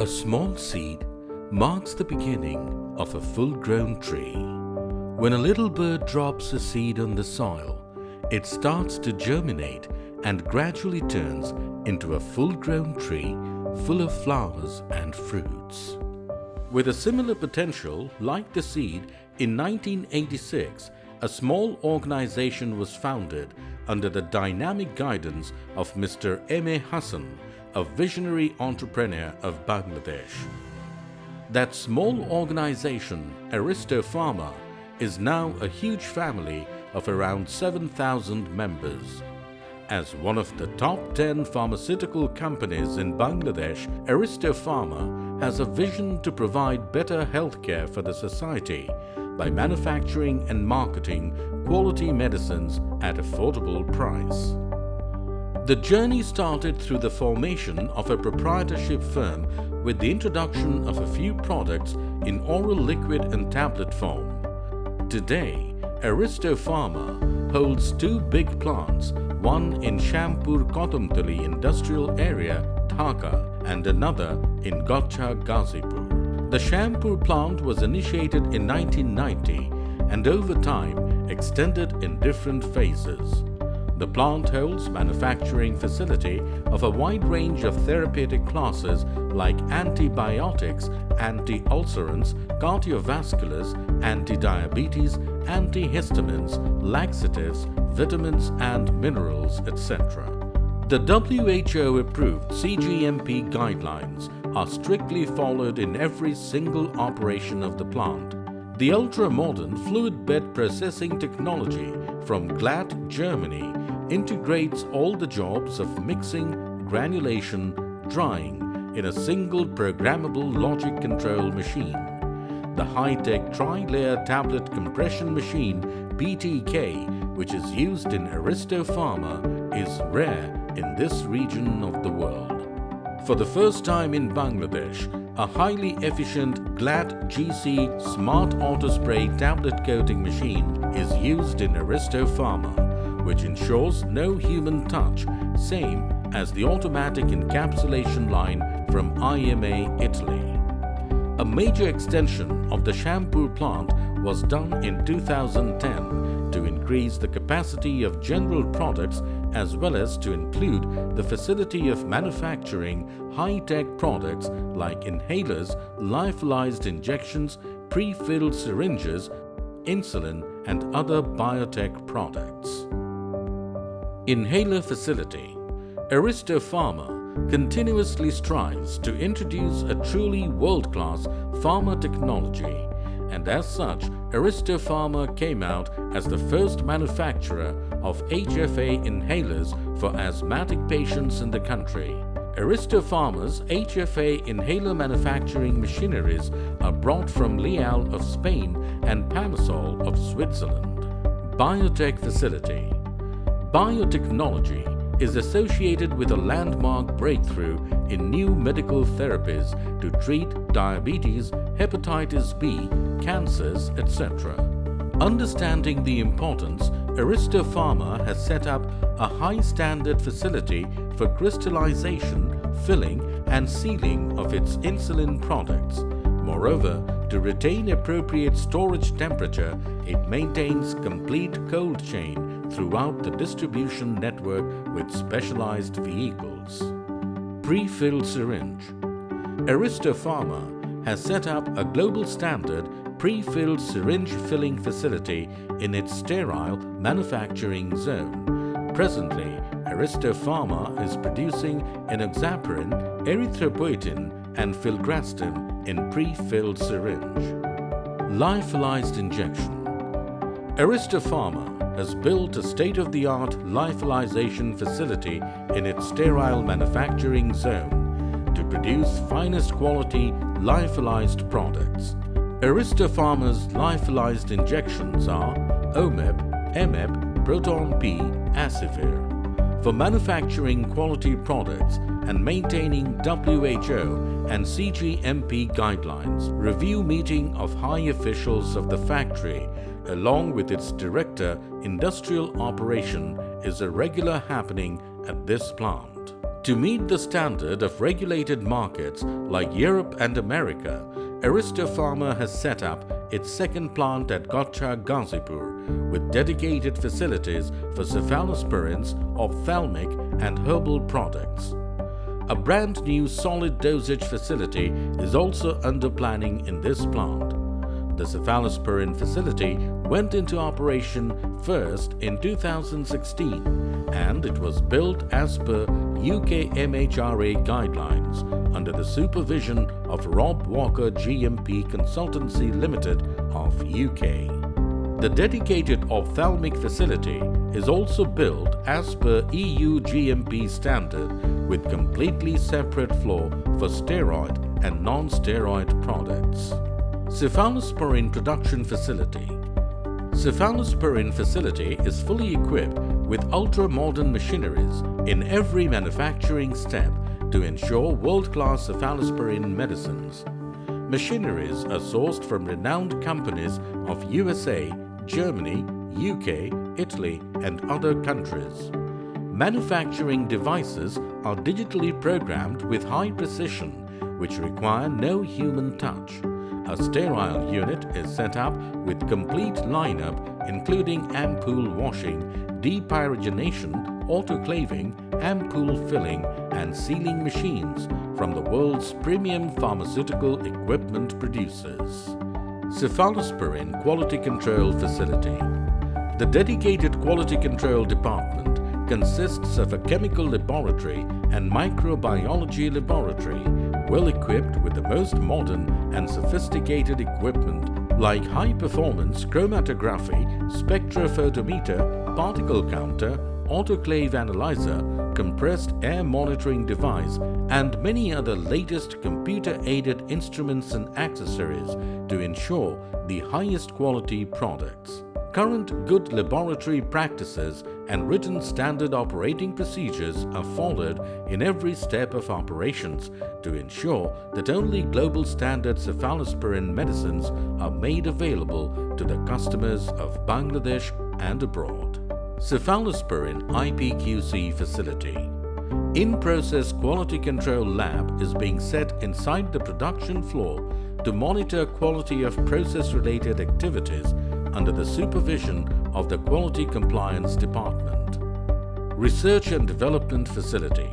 A small seed marks the beginning of a full-grown tree. When a little bird drops a seed on the soil, it starts to germinate and gradually turns into a full-grown tree full of flowers and fruits. With a similar potential like the seed, in 1986, a small organization was founded under the dynamic guidance of Mr. M.A. Hassan, a visionary entrepreneur of Bangladesh. That small organization, Aristo Pharma, is now a huge family of around 7,000 members. As one of the top 10 pharmaceutical companies in Bangladesh, Aristo Pharma has a vision to provide better healthcare for the society by manufacturing and marketing quality medicines at affordable price. The journey started through the formation of a proprietorship firm with the introduction of a few products in oral liquid and tablet form. Today, Aristo Pharma holds two big plants, one in Shampur Kadamtali industrial area, Dhaka, and another in Gotcha, Gazipur. The Shampur plant was initiated in 1990 and over time extended in different phases. The plant holds manufacturing facility of a wide range of therapeutic classes like antibiotics, anti-ulcerants, cardiovasculars, anti-diabetes, antihistamines, laxatives, vitamins and minerals, etc. The WHO-approved CGMP guidelines are strictly followed in every single operation of the plant. The ultra-modern fluid bed processing technology from Glatt, Germany integrates all the jobs of mixing, granulation, drying in a single programmable logic control machine. The high-tech tri-layer tablet compression machine BTK, which is used in Aristo Pharma, is rare in this region of the world. For the first time in Bangladesh, a highly efficient Glatt GC Smart Auto Spray tablet coating machine is used in Aristo Pharma which ensures no human touch, same as the automatic encapsulation line from IMA Italy. A major extension of the Shampur plant was done in 2010 to increase the capacity of general products as well as to include the facility of manufacturing high-tech products like inhalers, lyophilized injections, pre-filled syringes, insulin and other biotech products. Inhaler Facility Aristo Pharma continuously strives to introduce a truly world-class pharma technology and as such, Aristo Pharma came out as the first manufacturer of HFA inhalers for asthmatic patients in the country. Aristo Pharma's HFA inhaler manufacturing machineries are brought from Leal of Spain and Pamasol of Switzerland. Biotech Facility Biotechnology is associated with a landmark breakthrough in new medical therapies to treat diabetes, hepatitis B, cancers, etc. Understanding the importance, Aristo Pharma has set up a high-standard facility for crystallization, filling and sealing of its insulin products. Moreover, to retain appropriate storage temperature, it maintains complete cold chain throughout the distribution network with specialized vehicles. Pre-filled syringe Aristo Pharma has set up a global standard pre-filled syringe filling facility in its sterile manufacturing zone. Presently, Aristo Pharma is producing enoxaparin, erythropoietin and filgrastim in pre-filled syringe. Lyophilized injection Aristo Pharma has built a state-of-the-art lyophilization facility in its sterile manufacturing zone to produce finest quality lyophilized products. Aristo Pharma's lyophilized injections are OMEP, MEP, Proton P, Acivir. For manufacturing quality products and maintaining WHO and CGMP guidelines, review meeting of high officials of the factory along with its director, industrial operation, is a regular happening at this plant. To meet the standard of regulated markets like Europe and America, Aristo Pharma has set up its second plant at Gocha Gazipur with dedicated facilities for cephalosporins, ophthalmic and herbal products. A brand new solid dosage facility is also under planning in this plant. The cephalosporin facility went into operation first in 2016 and it was built as per UK MHRA guidelines under the supervision of Rob Walker GMP Consultancy Limited of UK. The dedicated ophthalmic facility is also built as per EU GMP standard with completely separate floor for steroid and non-steroid products. Cephalosporin Production Facility Cephalosporin facility is fully equipped with ultra-modern machineries in every manufacturing step to ensure world-class cephalosporin medicines. Machineries are sourced from renowned companies of USA, Germany, UK, Italy and other countries. Manufacturing devices are digitally programmed with high precision which require no human touch. A sterile unit is set up with complete lineup including ampoule washing, depyrogenation, autoclaving, ampoule filling and sealing machines from the world's premium pharmaceutical equipment producers. Cephalosporin Quality Control Facility The dedicated Quality Control Department consists of a chemical laboratory and microbiology laboratory well equipped with the most modern and sophisticated equipment like high-performance chromatography, spectrophotometer, particle counter, autoclave analyzer, compressed air monitoring device and many other latest computer-aided instruments and accessories to ensure the highest quality products. Current good laboratory practices and written standard operating procedures are followed in every step of operations to ensure that only global standard cephalosporin medicines are made available to the customers of Bangladesh and abroad. Cephalosporin IPQC Facility In-process quality control lab is being set inside the production floor to monitor quality of process-related activities under the supervision of the Quality Compliance Department. Research and Development Facility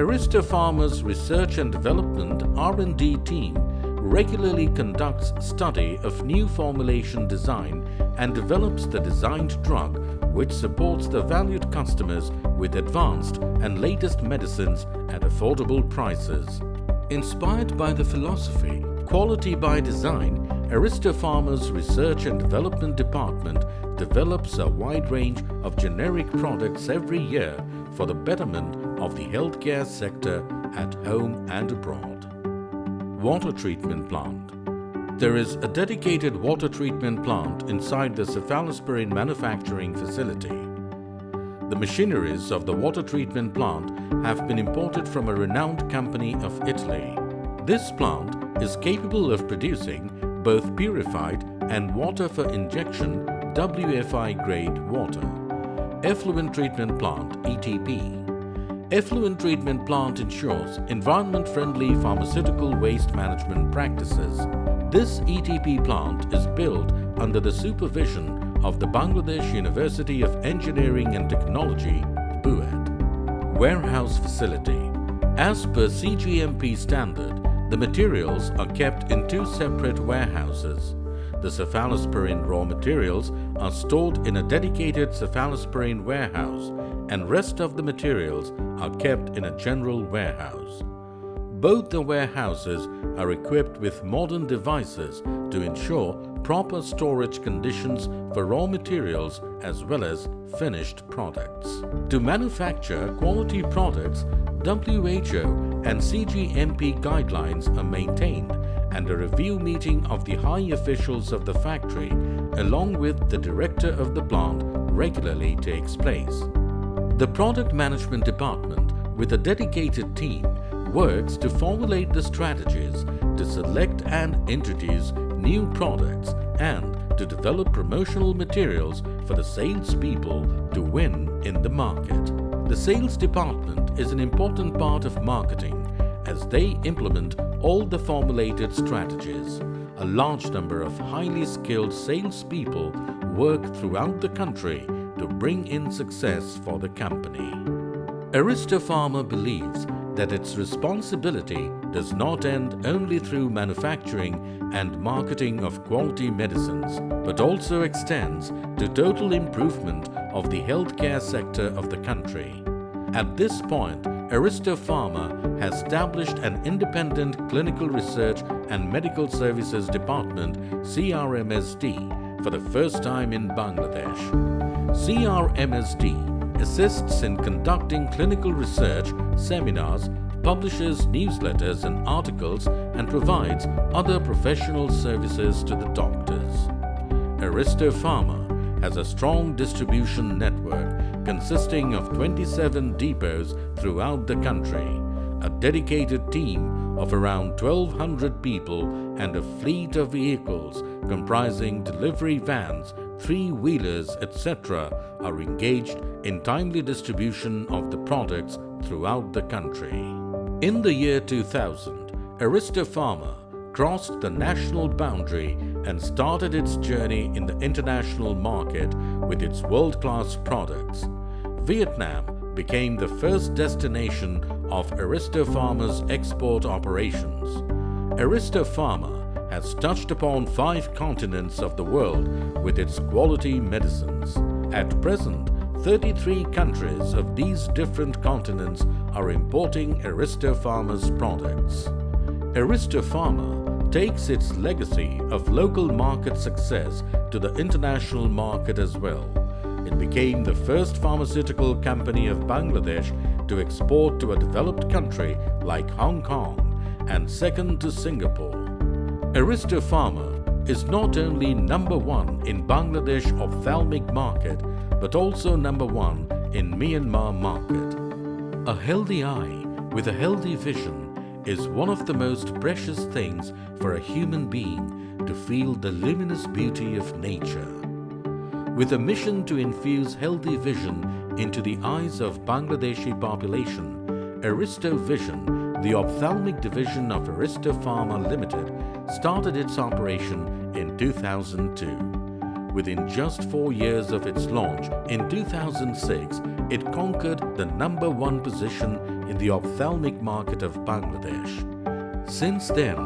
Aristo Pharma's Research and Development R&D team regularly conducts study of new formulation design and develops the designed drug which supports the valued customers with advanced and latest medicines at affordable prices. Inspired by the philosophy Quality by Design, Aristo Pharma's Research and Development Department develops a wide range of generic products every year for the betterment of the healthcare sector at home and abroad. Water Treatment Plant there is a dedicated water treatment plant inside the cephalosporin manufacturing facility. The machineries of the water treatment plant have been imported from a renowned company of Italy. This plant is capable of producing both purified and water for injection WFI grade water. Effluent Treatment Plant ETP Effluent Treatment Plant ensures environment-friendly pharmaceutical waste management practices this ETP plant is built under the supervision of the Bangladesh University of Engineering and Technology, BUET. Warehouse Facility As per CGMP standard, the materials are kept in two separate warehouses. The cephalosporin raw materials are stored in a dedicated cephalosporin warehouse and rest of the materials are kept in a general warehouse. Both the warehouses are equipped with modern devices to ensure proper storage conditions for raw materials as well as finished products. To manufacture quality products, WHO and CGMP guidelines are maintained and a review meeting of the high officials of the factory along with the director of the plant regularly takes place. The Product Management Department with a dedicated team works to formulate the strategies to select and introduce new products and to develop promotional materials for the salespeople to win in the market. The sales department is an important part of marketing as they implement all the formulated strategies. A large number of highly skilled salespeople work throughout the country to bring in success for the company. Aristo Pharma believes that its responsibility does not end only through manufacturing and marketing of quality medicines, but also extends to total improvement of the healthcare sector of the country. At this point, Aristo Pharma has established an independent clinical research and medical services department CRMSD for the first time in Bangladesh. CRMSD assists in conducting clinical research, seminars, publishes newsletters and articles and provides other professional services to the doctors. Aristo Pharma has a strong distribution network consisting of 27 depots throughout the country, a dedicated team of around 1200 people and a fleet of vehicles comprising delivery vans three-wheelers, etc. are engaged in timely distribution of the products throughout the country. In the year 2000, Aristo Pharma crossed the national boundary and started its journey in the international market with its world-class products. Vietnam became the first destination of Aristo Pharma's export operations. Aristo Pharma has touched upon five continents of the world with its quality medicines. At present, 33 countries of these different continents are importing Aristo Pharma's products. Aristo Pharma takes its legacy of local market success to the international market as well. It became the first pharmaceutical company of Bangladesh to export to a developed country like Hong Kong and second to Singapore. Aristo Pharma is not only number one in Bangladesh ophthalmic market but also number one in Myanmar market. A healthy eye with a healthy vision is one of the most precious things for a human being to feel the luminous beauty of nature. With a mission to infuse healthy vision into the eyes of Bangladeshi population, Aristo Vision the ophthalmic division of Aristo Pharma Limited started its operation in 2002. Within just four years of its launch, in 2006, it conquered the number one position in the ophthalmic market of Bangladesh. Since then,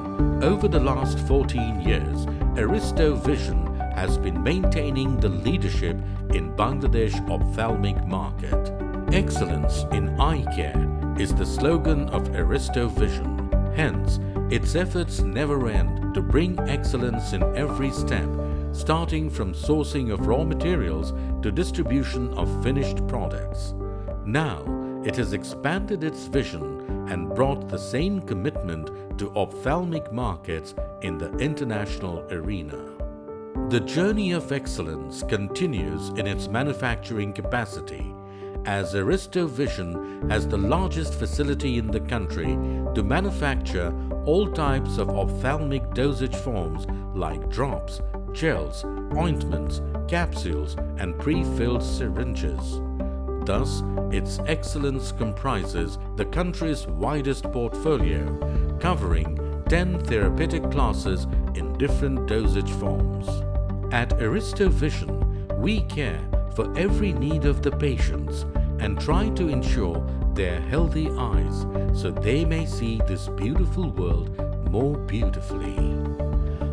over the last 14 years, Aristo Vision has been maintaining the leadership in Bangladesh ophthalmic market. Excellence in eye care is the slogan of Aristo Vision. Hence, its efforts never end to bring excellence in every step, starting from sourcing of raw materials to distribution of finished products. Now, it has expanded its vision and brought the same commitment to ophthalmic markets in the international arena. The journey of excellence continues in its manufacturing capacity as Aristo Vision has the largest facility in the country to manufacture all types of ophthalmic dosage forms like drops, gels, ointments, capsules and pre-filled syringes. Thus, its excellence comprises the country's widest portfolio, covering 10 therapeutic classes in different dosage forms. At Aristo Vision, we care for every need of the patients and try to ensure their healthy eyes so they may see this beautiful world more beautifully.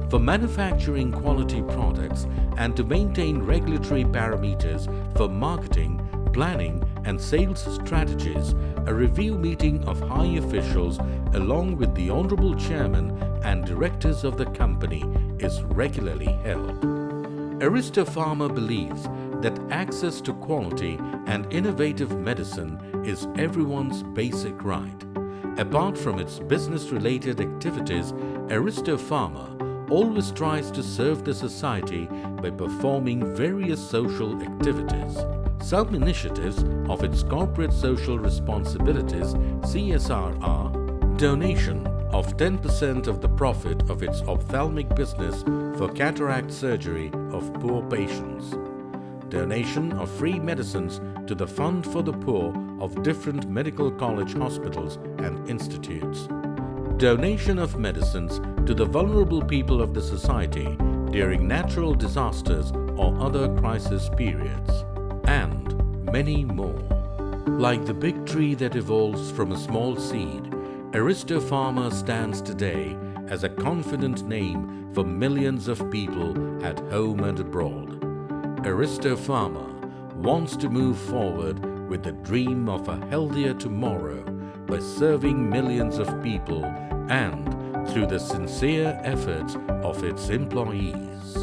For manufacturing quality products and to maintain regulatory parameters for marketing, planning and sales strategies, a review meeting of high officials along with the Honorable Chairman and directors of the company is regularly held. Aristo Pharma believes that access to quality and innovative medicine is everyone's basic right. Apart from its business-related activities, Aristo Pharma always tries to serve the society by performing various social activities. Some initiatives of its corporate social responsibilities CSR are donation of 10% of the profit of its ophthalmic business for cataract surgery of poor patients, donation of free medicines to the Fund for the Poor of different medical college hospitals and institutes. Donation of medicines to the vulnerable people of the society during natural disasters or other crisis periods. And many more. Like the big tree that evolves from a small seed, Aristo Pharma stands today as a confident name for millions of people at home and abroad. Aristo Pharma wants to move forward with the dream of a healthier tomorrow by serving millions of people and through the sincere efforts of its employees.